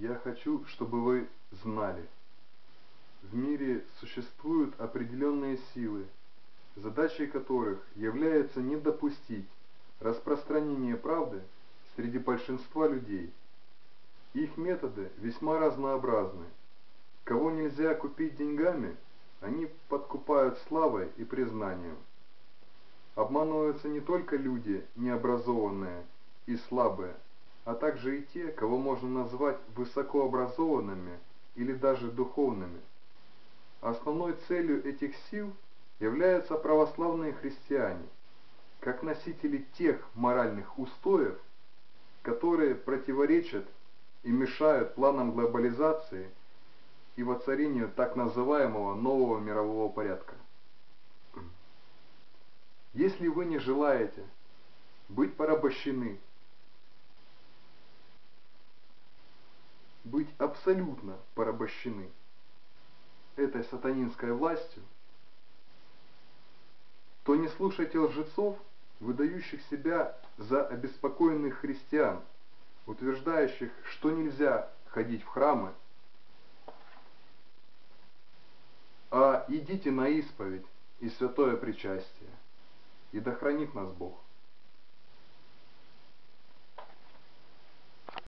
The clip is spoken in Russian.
Я хочу, чтобы вы знали. В мире существуют определенные силы, задачей которых является не допустить распространения правды среди большинства людей. Их методы весьма разнообразны. Кого нельзя купить деньгами, они подкупают славой и признанием. Обманываются не только люди необразованные и слабые, а также и те, кого можно назвать высокообразованными или даже духовными. Основной целью этих сил являются православные христиане, как носители тех моральных устоев, которые противоречат и мешают планам глобализации и воцарению так называемого нового мирового порядка. Если вы не желаете быть порабощены быть абсолютно порабощены этой сатанинской властью, то не слушайте лжецов, выдающих себя за обеспокоенных христиан, утверждающих, что нельзя ходить в храмы, а идите на исповедь и святое причастие, и да хранит нас Бог.